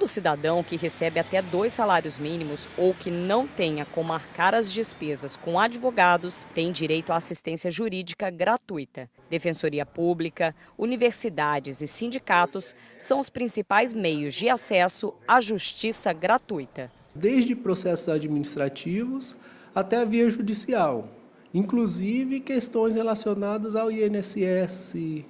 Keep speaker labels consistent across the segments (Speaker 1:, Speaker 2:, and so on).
Speaker 1: Todo cidadão que recebe até dois salários mínimos ou que não tenha como arcar as despesas com advogados tem direito à assistência jurídica gratuita. Defensoria Pública, universidades e sindicatos são os principais meios de acesso à justiça gratuita.
Speaker 2: Desde processos administrativos até a via judicial, inclusive questões relacionadas ao INSS,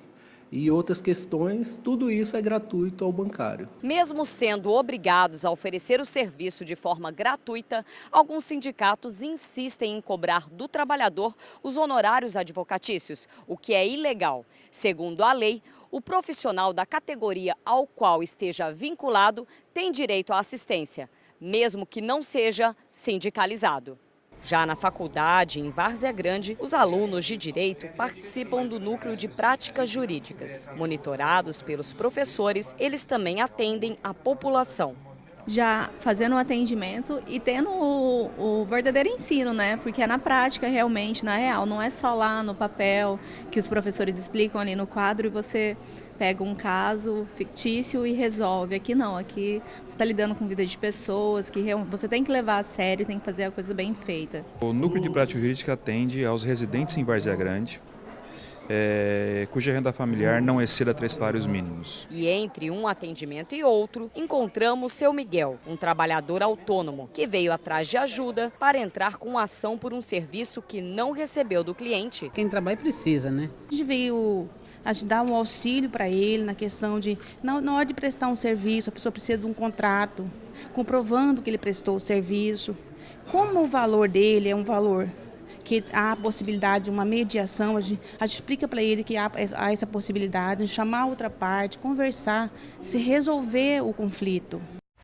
Speaker 2: e outras questões, tudo isso é gratuito ao bancário.
Speaker 1: Mesmo sendo obrigados a oferecer o serviço de forma gratuita, alguns sindicatos insistem em cobrar do trabalhador os honorários advocatícios, o que é ilegal. Segundo a lei, o profissional da categoria ao qual esteja vinculado tem direito à assistência, mesmo que não seja sindicalizado. Já na faculdade, em Várzea Grande, os alunos de Direito participam do núcleo de práticas jurídicas. Monitorados pelos professores, eles também atendem a população.
Speaker 3: Já fazendo o atendimento e tendo o, o, verdadeiro ensino, né? Porque é na prática realmente, na real, não é só lá no papel que os professores explicam ali no quadro e você pega um caso fictício e resolve. Aqui não, aqui você está lidando com vida de pessoas, que você tem que levar a sério, tem que fazer a coisa bem feita.
Speaker 4: O Núcleo de Prática Jurídica atende aos residentes em Várzea Grande, é, cuja renda familiar não exceda três salários mínimos.
Speaker 1: E entre um atendimento e outro, encontramos seu Miguel, um trabalhador autônomo, que veio atrás de ajuda para entrar com ação por um serviço que não recebeu do cliente.
Speaker 5: Quem trabalha precisa, né? A gente veio a gente dá um auxílio para ele na questão de, na, na hora de prestar um serviço, a pessoa precisa de um contrato, comprovando que ele prestou o serviço. Como o valor dele é um valor que há a possibilidade de uma mediação, a gente, a gente explica para ele que há, há essa possibilidade de chamar outra parte, conversar, se resolver o conflito.